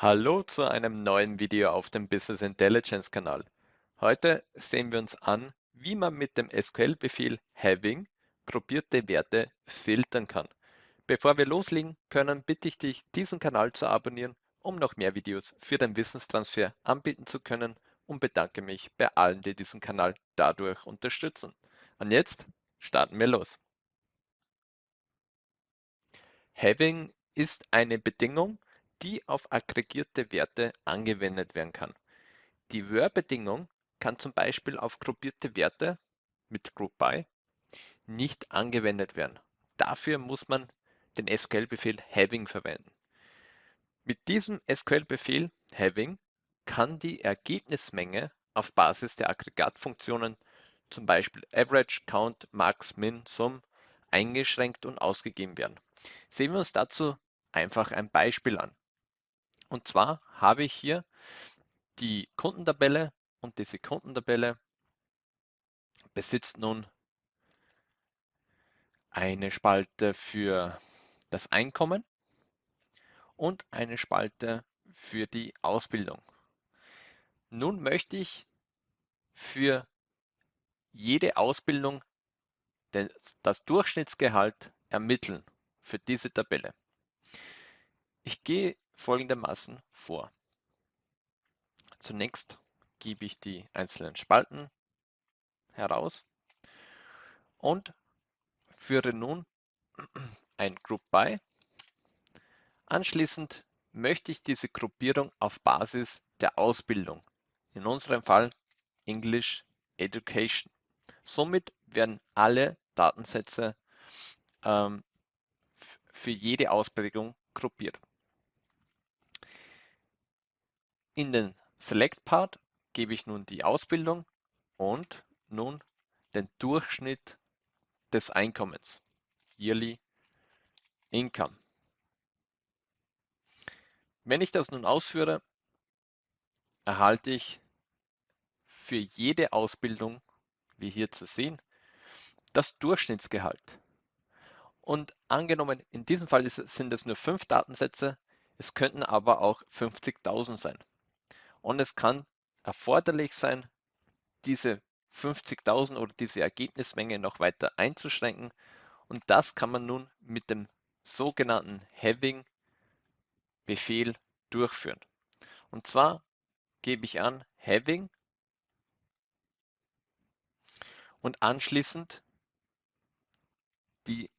Hallo zu einem neuen Video auf dem Business Intelligence Kanal. Heute sehen wir uns an, wie man mit dem SQL-Befehl having gruppierte Werte filtern kann. Bevor wir loslegen können, bitte ich dich, diesen Kanal zu abonnieren, um noch mehr Videos für den Wissenstransfer anbieten zu können und bedanke mich bei allen, die diesen Kanal dadurch unterstützen. Und jetzt starten wir los. Having ist eine Bedingung, die auf aggregierte Werte angewendet werden kann. Die Where-Bedingung kann zum Beispiel auf gruppierte Werte mit Group By nicht angewendet werden. Dafür muss man den SQL-Befehl having verwenden. Mit diesem SQL-Befehl having kann die Ergebnismenge auf Basis der Aggregatfunktionen, zum Beispiel Average, Count, Max, Min, Sum, eingeschränkt und ausgegeben werden. Sehen wir uns dazu einfach ein Beispiel an. Und zwar habe ich hier die Kundentabelle und diese Kundentabelle besitzt nun eine Spalte für das Einkommen und eine Spalte für die Ausbildung. Nun möchte ich für jede Ausbildung das Durchschnittsgehalt ermitteln für diese Tabelle. Ich gehe folgendermaßen vor. Zunächst gebe ich die einzelnen Spalten heraus und führe nun ein Group By. Anschließend möchte ich diese Gruppierung auf Basis der Ausbildung, in unserem Fall English Education. Somit werden alle Datensätze ähm, für jede Ausprägung gruppiert. In den Select-Part gebe ich nun die Ausbildung und nun den Durchschnitt des Einkommens, Yearly Income. Wenn ich das nun ausführe, erhalte ich für jede Ausbildung, wie hier zu sehen, das Durchschnittsgehalt. Und angenommen, in diesem Fall sind es nur fünf Datensätze, es könnten aber auch 50.000 sein. Und es kann erforderlich sein, diese 50.000 oder diese Ergebnismenge noch weiter einzuschränken. Und das kann man nun mit dem sogenannten Having-Befehl durchführen. Und zwar gebe ich an Having und anschließend die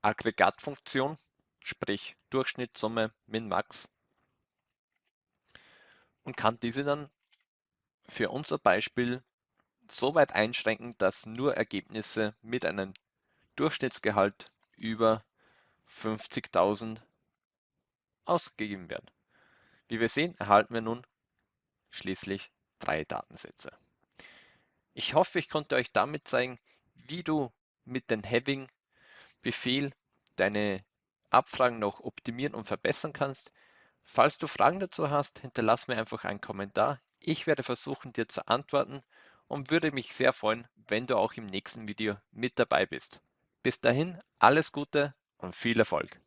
Aggregatfunktion, sprich Durchschnitt, Summe, Min, Max und kann diese dann für unser Beispiel so weit einschränken, dass nur Ergebnisse mit einem Durchschnittsgehalt über 50.000 ausgegeben werden. Wie wir sehen, erhalten wir nun schließlich drei Datensätze. Ich hoffe, ich konnte euch damit zeigen, wie du mit dem Having-Befehl deine Abfragen noch optimieren und verbessern kannst. Falls du Fragen dazu hast, hinterlass mir einfach einen Kommentar. Ich werde versuchen, dir zu antworten und würde mich sehr freuen, wenn du auch im nächsten Video mit dabei bist. Bis dahin, alles Gute und viel Erfolg.